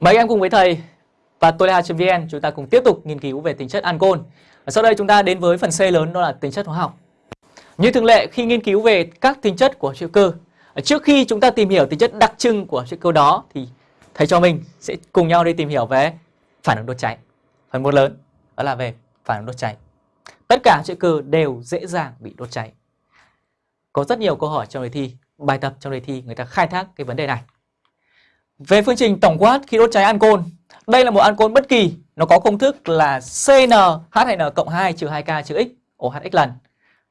mấy em cùng với thầy và tôi là vn chúng ta cùng tiếp tục nghiên cứu về tính chất ancol. Và sau đây chúng ta đến với phần C lớn đó là tính chất hóa học. Như thường lệ khi nghiên cứu về các tính chất của hữu cơ, trước khi chúng ta tìm hiểu tính chất đặc trưng của hữu cơ đó thì thầy cho mình sẽ cùng nhau đi tìm hiểu về phản ứng đốt cháy. Phần một lớn đó là về phản ứng đốt cháy. Tất cả hữu cơ đều dễ dàng bị đốt cháy. Có rất nhiều câu hỏi trong đề thi, bài tập trong đề thi người ta khai thác cái vấn đề này. Về phương trình tổng quát khi đốt cháy ancol, đây là một ancol bất kỳ, nó có công thức là CnH2n cộng 2 trừ 2K trừ X OHX lần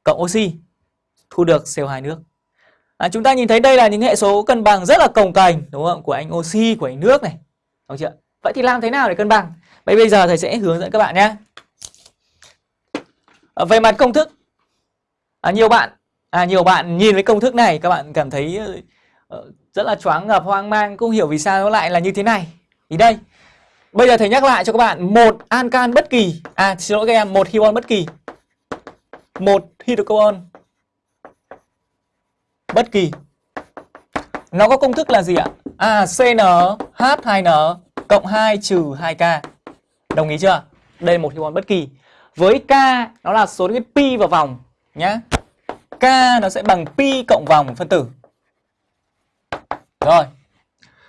cộng oxy thu được CO2 nước. À, chúng ta nhìn thấy đây là những hệ số cân bằng rất là cồng kềnh đúng không? Của anh oxy, của anh nước này. Đúng chưa? Vậy thì làm thế nào để cân bằng? Vậy bây giờ thầy sẽ hướng dẫn các bạn nhé. À, về mặt công thức, à, nhiều bạn à, nhiều bạn nhìn với công thức này các bạn cảm thấy Ờ, rất là choáng ngợp hoang mang không hiểu vì sao nó lại là như thế này. Thì đây, bây giờ thầy nhắc lại cho các bạn một ancan bất kỳ, à xin lỗi các em, một hydrocarbon bất kỳ, một hydrocarbon bất kỳ. Nó có công thức là gì ạ? À CnH2n cộng 2 trừ 2K. Đồng ý chưa? Đây là một hydrocarbon bất kỳ. Với K nó là số pi vào vòng nhá. K nó sẽ bằng pi cộng vòng phân tử. Rồi.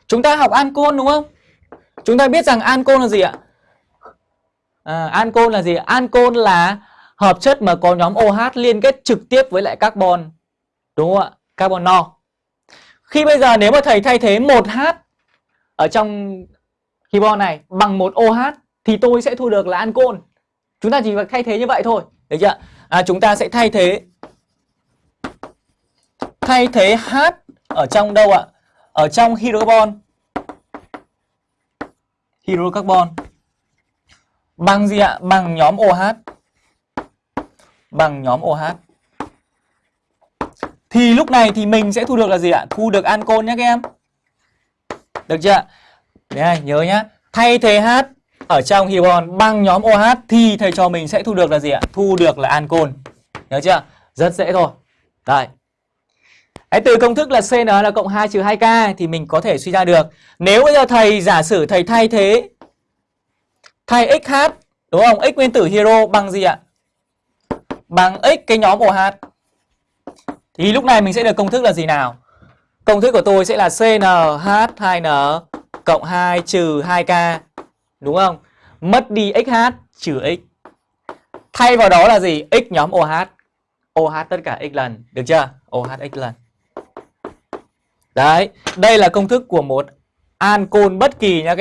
Chúng ta học ancol đúng không? Chúng ta biết rằng ancol là gì ạ? À, ancol là gì? Ancol là hợp chất mà có nhóm OH liên kết trực tiếp với lại carbon. Đúng không ạ? Carbon no. Khi bây giờ nếu mà thầy thay thế 1H ở trong hibon này bằng một OH thì tôi sẽ thu được là ancol. Chúng ta chỉ việc thay thế như vậy thôi. Được chưa? À, chúng ta sẽ thay thế thay thế H ở trong đâu ạ? Ở trong hydrocarbon hydrocarbon bằng gì ạ? Bằng nhóm OH. Bằng nhóm OH. Thì lúc này thì mình sẽ thu được là gì ạ? Thu được ancol nhé các em. Được chưa? Đây nhớ nhá. Thay thế H ở trong hydrocarbon bằng nhóm OH thì thầy cho mình sẽ thu được là gì ạ? Thu được là ancol. Nhớ chưa? Rất dễ thôi. Đây. Đấy, từ công thức là CN là cộng 2 trừ 2K thì mình có thể suy ra được. Nếu bây giờ thầy giả sử thầy thay thế thay XH đúng không? X nguyên tử hero bằng gì ạ? Bằng X cái nhóm OH. Thì lúc này mình sẽ được công thức là gì nào? Công thức của tôi sẽ là CnH2n cộng 2 trừ 2K. Đúng không? Mất đi XH trừ X. Thay vào đó là gì? X nhóm OH. OH tất cả X lần. Được chưa? OH X lần. Đấy, đây là công thức của một ancol bất kỳ nha